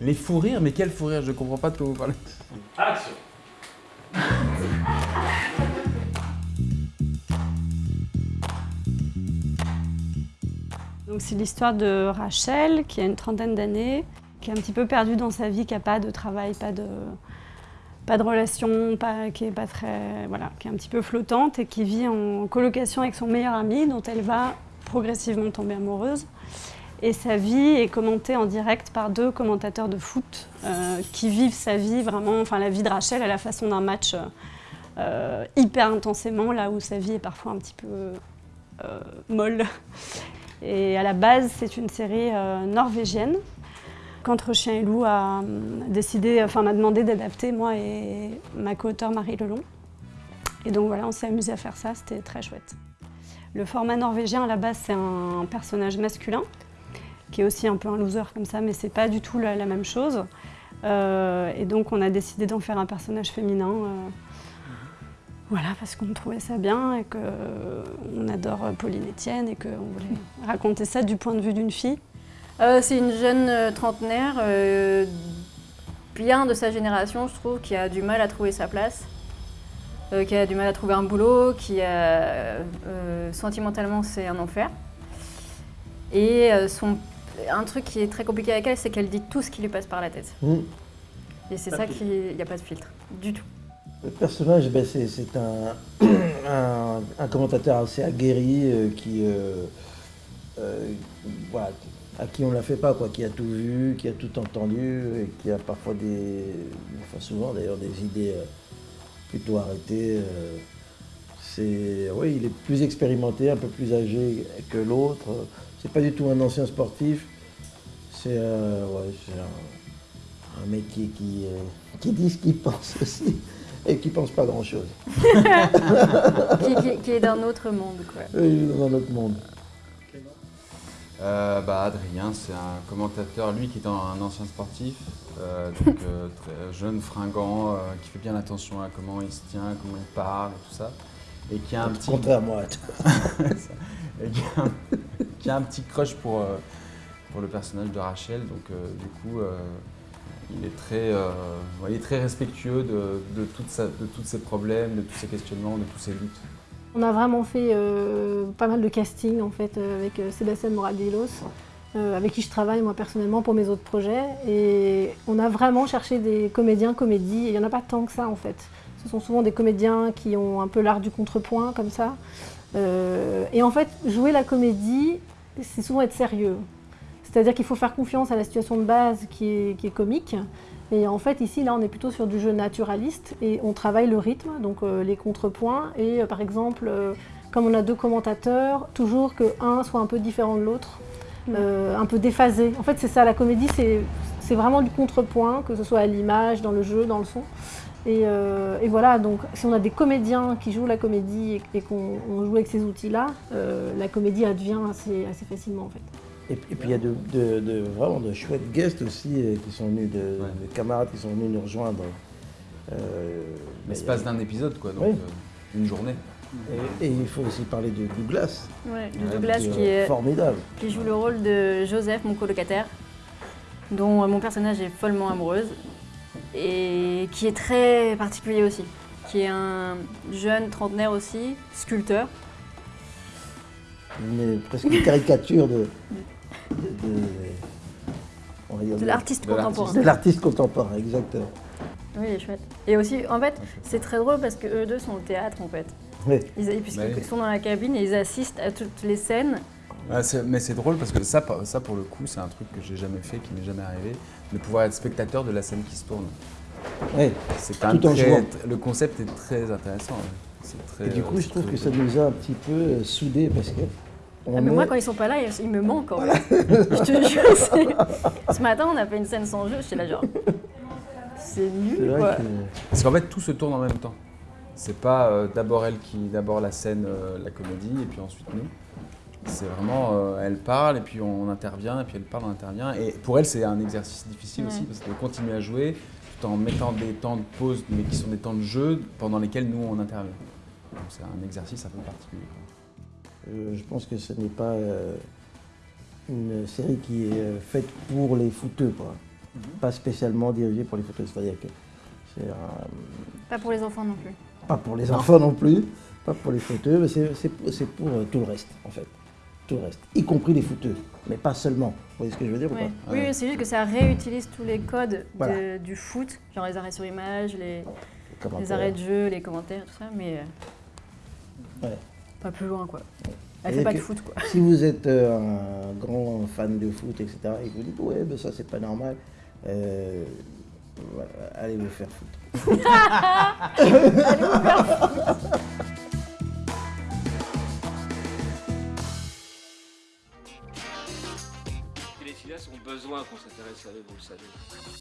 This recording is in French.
Les fous rires Mais quel fou rire Je comprends pas de quoi vous parlez. Action Donc c'est l'histoire de Rachel qui a une trentaine d'années, qui est un petit peu perdue dans sa vie, qui n'a pas de travail, pas de, pas de relation, pas, qui est pas très, voilà, qui est un petit peu flottante et qui vit en colocation avec son meilleur ami dont elle va progressivement tomber amoureuse. Et sa vie est commentée en direct par deux commentateurs de foot euh, qui vivent sa vie vraiment, enfin la vie de Rachel à la façon d'un match euh, hyper intensément, là où sa vie est parfois un petit peu euh, molle. Et à la base, c'est une série norvégienne qu'Entre Chien et Loup a décidé, enfin m'a demandé d'adapter, moi et ma co-auteure Marie Lelon. Et donc voilà, on s'est amusé à faire ça, c'était très chouette. Le format norvégien, à la base, c'est un personnage masculin, qui est aussi un peu un loser comme ça, mais c'est pas du tout la, la même chose. Euh, et donc on a décidé d'en faire un personnage féminin. euh, voilà, parce qu'on trouvait ça bien et qu'on adore Pauline Etienne et qu'on voulait raconter ça du point de vue d'une fille. Euh, c'est une jeune euh, trentenaire, euh, bien de sa génération, je trouve, qui a du mal à trouver sa place, euh, qui a du mal à trouver un boulot, qui a euh, sentimentalement c'est un enfer. Et euh, son, un truc qui est très compliqué avec elle, c'est qu'elle dit tout ce qui lui passe par la tête. Mm. Et c'est ça de qui, il n'y a pas de filtre, du tout. Le personnage, ben, c'est un, un, un commentateur assez aguerri euh, qui, euh, euh, voilà, à qui on ne la fait pas, quoi, qui a tout vu, qui a tout entendu et qui a parfois des, enfin souvent d'ailleurs des idées plutôt arrêtées. euh. c'est, oui, il est plus expérimenté, un peu plus âgé que l'autre. C'est pas du tout un ancien sportif. C'est euh, ouais, un, un mec qui, qui, euh, qui dit ce qu'il pense aussi et qui pense pas grand chose. qui, qui- qui est d'un autre monde, quoi. Euh, Dans notre monde. Euh, bah, Adrien, c'est un commentateur, lui qui est un, un ancien sportif, euh, donc euh, très jeune, fringant, euh, qui fait bien attention à comment il se tient, comment il parle et tout ça. Et qui a un petit, Contraire à moi. et qui a un, qui a un petit crush pour, euh, pour le personnage de Rachel. Donc euh, du coup, euh, il, est très, il est très respectueux de, de, de tous ses problèmes, de tous ses questionnements, de tous ses luttes. On a vraiment fait pas mal de casting en fait avec Sébastien Moradilos, avec qui je travaille moi personnellement pour mes autres projets. Et on a vraiment cherché des comédiens, comédies, et il n'y en a pas tant que ça en fait. Ce sont souvent des comédiens qui ont un peu l'art du contrepoint comme ça. Euh, et en fait, jouer la comédie, c'est souvent être sérieux. C'est-à-dire qu'il faut faire confiance à la situation de base qui est, qui est comique. Et en fait, ici, là, on est plutôt sur du jeu naturaliste et on travaille le rythme, donc euh, les contrepoints. Et euh, par exemple, comme on a deux commentateurs, toujours que un soit un peu différent de l'autre, euh, un peu déphasé. En fait, c'est ça, la comédie, c'est vraiment du contrepoint, que ce soit à l'image, dans le jeu, dans le son. Et, euh, et voilà, donc si on a des comédiens qui jouent la comédie et, et qu'on on joue avec ces outils-là, euh, la comédie advient assez, assez facilement en fait. Et, puis et puis il y a de, de- de- vraiment de chouettes guests aussi euh, qui sont venus, de, Ouais. de camarades qui sont venus nous rejoindre. Euh, L'espace d'un épisode, quoi, donc Oui. euh, une journée. et, et il faut aussi parler de Douglas, Ouais, Ouais, Douglas qui qui, est formidable. qui joue le rôle de Joseph, mon colocataire, dont mon personnage est follement amoureuse et qui est très particulier aussi, qui est un jeune trentenaire aussi, sculpteur. Une, presque une caricature de, de, de- l'artiste De l'artiste. contemporain. de l'artiste contemporain, exactement. Oui, il est chouette. Et aussi, en fait, c'est très drôle parce que eux deux sont au théâtre en fait. Oui. Ils, puisqu'ils sont dans la cabine et ils assistent à toutes les scènes. C'est- mais c'est drôle parce que ça, ça pour le coup, c'est un truc que j'ai jamais fait, qui m'est jamais arrivé, de pouvoir être spectateur de la scène qui se tourne. Oui. C'est quand même Tout en très- jouant. Le concept est très intéressant. C'est très, Et du euh, coup, je trouve que ça nous a un petit peu euh, soudés parce que. on Ah, mais moi, est- quand ils sont pas là, ils, ils me manquent en fait. Je te jure. c'est- Ce matin, on a fait une scène sans jeu, j'étais là genre. C'est nul quoi. que- Parce qu'en fait, tout se tourne en même temps. C'est pas euh, d'abord elle qui, d'abord la scène, euh, la comédie, et puis ensuite nous. C'est vraiment, euh, elle parle, et puis on intervient, et puis elle parle, on intervient. Et pour elle, c'est un exercice difficile aussi, parce qu'elle continue à jouer, tout en mettant des temps de pause, mais qui sont des temps de jeu, pendant lesquels nous, on intervient. Donc c'est un exercice un peu particulier. Euh, je pense que ce n'est pas euh, une série qui est euh, faite pour les footeux. Quoi. pas spécialement dirigé pour les photos. C'est-à-dire que c'est un- Pas pour les enfants non plus. pas pour les enfants non plus, pas pour les footeux, mais c'est pour, tout le reste en fait. Tout le reste, y compris les footeux, mais pas seulement. Vous voyez ce que je veux dire ou pas? Oui, c'est juste que ça réutilise tous les codes de- du foot, genre les arrêts sur image, les, Les arrêts de jeu, les commentaires, tout ça, mais euh, Ouais. pas plus loin quoi. Elle fait pas de foot quoi. Si vous êtes euh, un grand fan de foot, etc., et que vous dites ouais, ben ça c'est pas normal, euh, voilà, allez vous faire foutre. qu'on s'intéresse à eux, vous le savez.